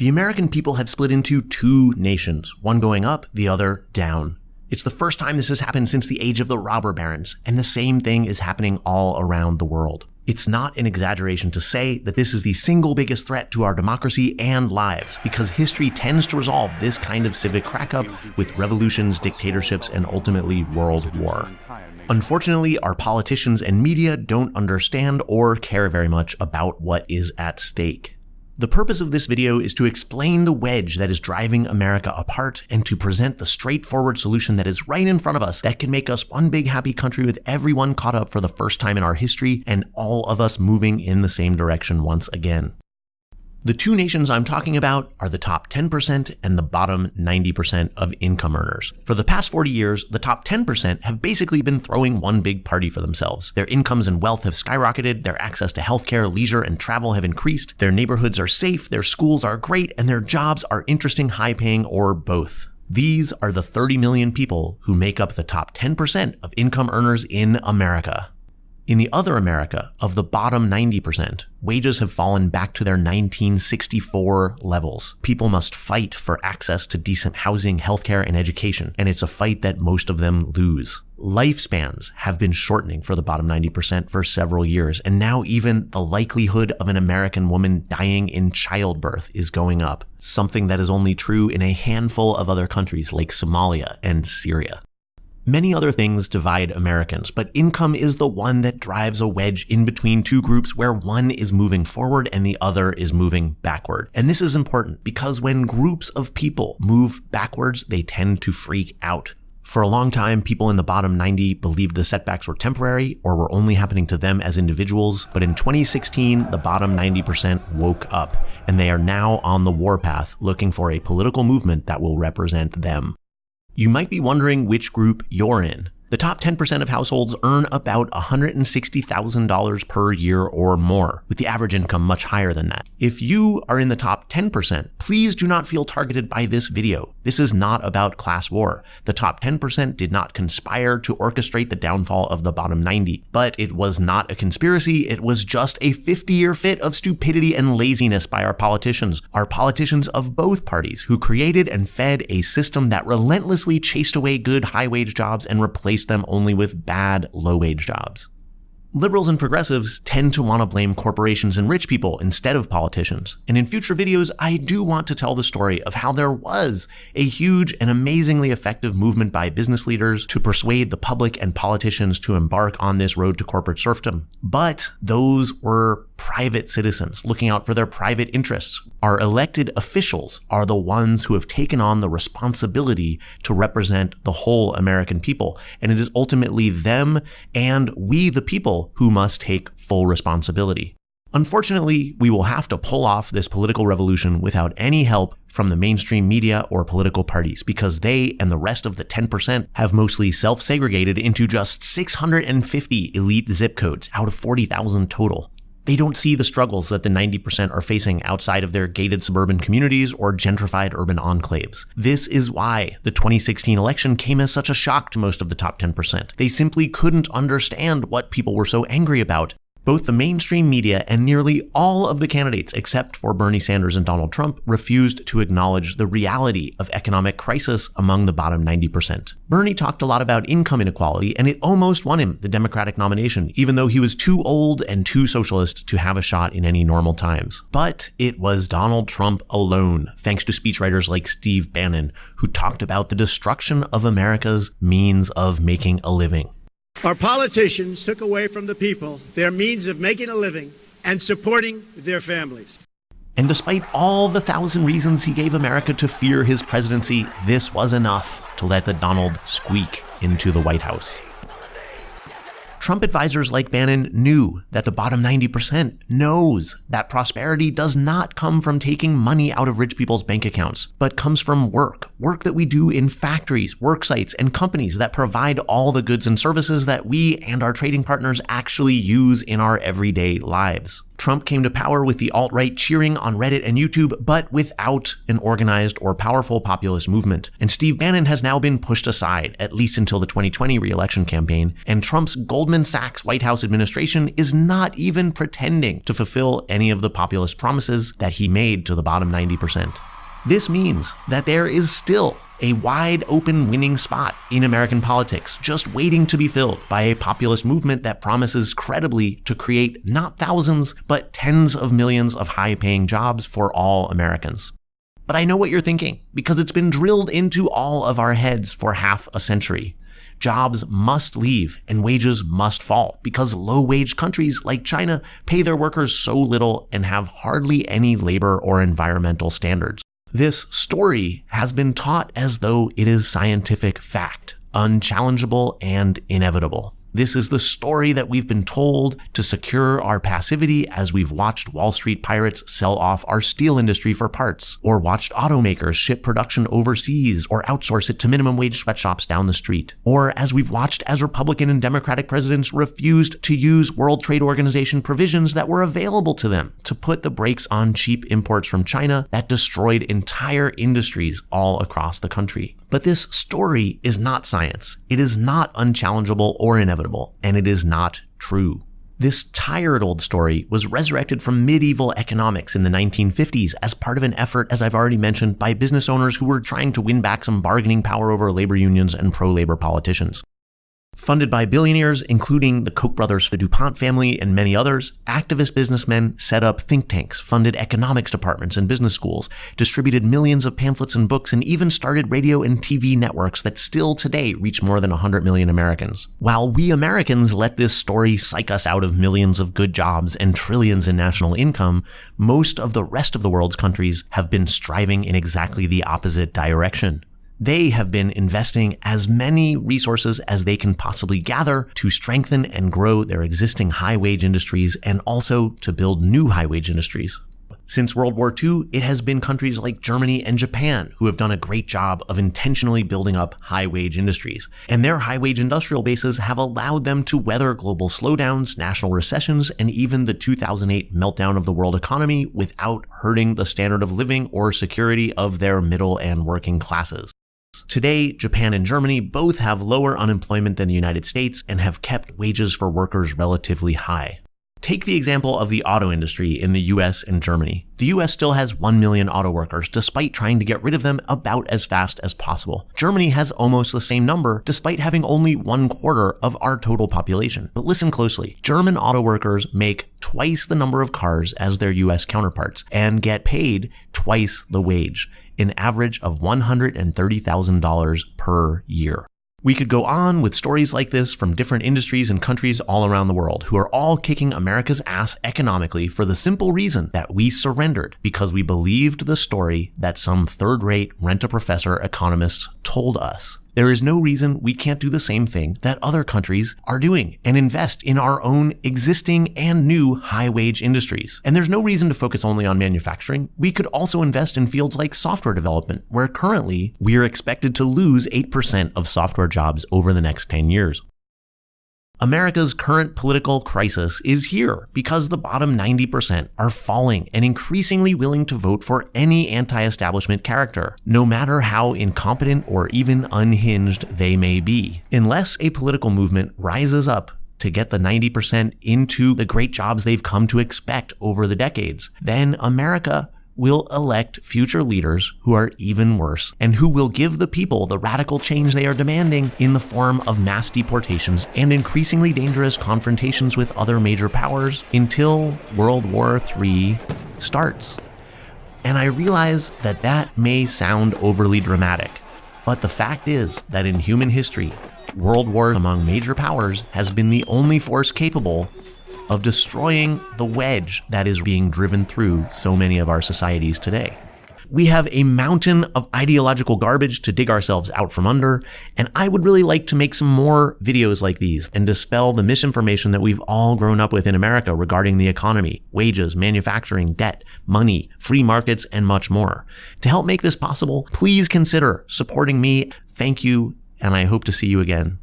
The American people have split into two nations, one going up, the other down. It's the first time this has happened since the age of the robber barons, and the same thing is happening all around the world. It's not an exaggeration to say that this is the single biggest threat to our democracy and lives, because history tends to resolve this kind of civic crackup with revolutions, dictatorships, and ultimately world war. Unfortunately, our politicians and media don't understand or care very much about what is at stake. The purpose of this video is to explain the wedge that is driving America apart and to present the straightforward solution that is right in front of us that can make us one big happy country with everyone caught up for the first time in our history and all of us moving in the same direction once again. The two nations I'm talking about are the top 10% and the bottom 90% of income earners. For the past 40 years, the top 10% have basically been throwing one big party for themselves. Their incomes and wealth have skyrocketed, their access to healthcare, leisure, and travel have increased, their neighborhoods are safe, their schools are great, and their jobs are interesting, high paying, or both. These are the 30 million people who make up the top 10% of income earners in America. In the other America, of the bottom 90%, wages have fallen back to their 1964 levels. People must fight for access to decent housing, healthcare, and education, and it's a fight that most of them lose. Lifespans have been shortening for the bottom 90% for several years, and now even the likelihood of an American woman dying in childbirth is going up, something that is only true in a handful of other countries like Somalia and Syria. Many other things divide Americans, but income is the one that drives a wedge in between two groups where one is moving forward and the other is moving backward. And this is important because when groups of people move backwards, they tend to freak out. For a long time, people in the bottom 90 believed the setbacks were temporary or were only happening to them as individuals. But in 2016, the bottom 90% woke up and they are now on the warpath looking for a political movement that will represent them. You might be wondering which group you're in. The top 10% of households earn about $160,000 per year or more, with the average income much higher than that. If you are in the top 10%, please do not feel targeted by this video. This is not about class war. The top 10% did not conspire to orchestrate the downfall of the bottom 90, but it was not a conspiracy. It was just a 50 year fit of stupidity and laziness by our politicians, our politicians of both parties who created and fed a system that relentlessly chased away good high wage jobs and replaced replace them only with bad, low wage jobs. Liberals and progressives tend to want to blame corporations and rich people instead of politicians. And in future videos, I do want to tell the story of how there was a huge and amazingly effective movement by business leaders to persuade the public and politicians to embark on this road to corporate serfdom. But those were private citizens looking out for their private interests. Our elected officials are the ones who have taken on the responsibility to represent the whole American people. And it is ultimately them and we, the people, who must take full responsibility. Unfortunately, we will have to pull off this political revolution without any help from the mainstream media or political parties because they and the rest of the 10% have mostly self segregated into just 650 elite zip codes out of 40,000 total. They don't see the struggles that the 90% are facing outside of their gated suburban communities or gentrified urban enclaves. This is why the 2016 election came as such a shock to most of the top 10%. They simply couldn't understand what people were so angry about both the mainstream media and nearly all of the candidates, except for Bernie Sanders and Donald Trump, refused to acknowledge the reality of economic crisis among the bottom 90%. Bernie talked a lot about income inequality, and it almost won him the Democratic nomination, even though he was too old and too socialist to have a shot in any normal times. But it was Donald Trump alone, thanks to speechwriters like Steve Bannon, who talked about the destruction of America's means of making a living. Our politicians took away from the people their means of making a living and supporting their families. And despite all the thousand reasons he gave America to fear his presidency, this was enough to let the Donald squeak into the White House. Trump advisors like Bannon knew that the bottom 90% knows that prosperity does not come from taking money out of rich people's bank accounts, but comes from work, work that we do in factories, work sites, and companies that provide all the goods and services that we and our trading partners actually use in our everyday lives. Trump came to power with the alt right cheering on Reddit and YouTube, but without an organized or powerful populist movement. And Steve Bannon has now been pushed aside, at least until the 2020 re-election campaign. And Trump's Goldman Sachs White House administration is not even pretending to fulfill any of the populist promises that he made to the bottom 90%. This means that there is still a wide open winning spot in American politics, just waiting to be filled by a populist movement that promises credibly to create not thousands, but tens of millions of high paying jobs for all Americans. But I know what you're thinking, because it's been drilled into all of our heads for half a century. Jobs must leave and wages must fall because low wage countries like China pay their workers so little and have hardly any labor or environmental standards. This story has been taught as though it is scientific fact, unchallengeable and inevitable. This is the story that we've been told to secure our passivity as we've watched Wall Street pirates sell off our steel industry for parts, or watched automakers ship production overseas or outsource it to minimum wage sweatshops down the street, or as we've watched as Republican and Democratic presidents refused to use World Trade Organization provisions that were available to them to put the brakes on cheap imports from China that destroyed entire industries all across the country. But this story is not science. It is not unchallengeable or inevitable, and it is not true. This tired old story was resurrected from medieval economics in the 1950s as part of an effort, as I've already mentioned, by business owners who were trying to win back some bargaining power over labor unions and pro labor politicians. Funded by billionaires, including the Koch brothers, the DuPont family, and many others, activist businessmen set up think tanks, funded economics departments and business schools, distributed millions of pamphlets and books, and even started radio and TV networks that still today reach more than 100 million Americans. While we Americans let this story psych us out of millions of good jobs and trillions in national income, most of the rest of the world's countries have been striving in exactly the opposite direction. They have been investing as many resources as they can possibly gather to strengthen and grow their existing high wage industries and also to build new high wage industries. Since World War II, it has been countries like Germany and Japan who have done a great job of intentionally building up high wage industries. And their high wage industrial bases have allowed them to weather global slowdowns, national recessions, and even the 2008 meltdown of the world economy without hurting the standard of living or security of their middle and working classes. Today, Japan and Germany both have lower unemployment than the United States and have kept wages for workers relatively high. Take the example of the auto industry in the US and Germany. The US still has 1 million auto workers, despite trying to get rid of them about as fast as possible. Germany has almost the same number, despite having only one quarter of our total population. But listen closely German auto workers make twice the number of cars as their US counterparts and get paid twice the wage an average of $130,000 per year. We could go on with stories like this from different industries and countries all around the world who are all kicking America's ass economically for the simple reason that we surrendered because we believed the story that some third rate rent a professor economists told us. There is no reason we can't do the same thing that other countries are doing and invest in our own existing and new high wage industries. And there's no reason to focus only on manufacturing. We could also invest in fields like software development, where currently we are expected to lose 8% of software jobs over the next 10 years. America's current political crisis is here because the bottom 90% are falling and increasingly willing to vote for any anti establishment character, no matter how incompetent or even unhinged they may be. Unless a political movement rises up to get the 90% into the great jobs they've come to expect over the decades, then America will elect future leaders who are even worse and who will give the people the radical change they are demanding in the form of mass deportations and increasingly dangerous confrontations with other major powers until World War III starts. And I realize that that may sound overly dramatic, but the fact is that in human history, world war among major powers has been the only force capable of destroying the wedge that is being driven through so many of our societies today. We have a mountain of ideological garbage to dig ourselves out from under, and I would really like to make some more videos like these and dispel the misinformation that we've all grown up with in America regarding the economy, wages, manufacturing, debt, money, free markets, and much more. To help make this possible, please consider supporting me. Thank you, and I hope to see you again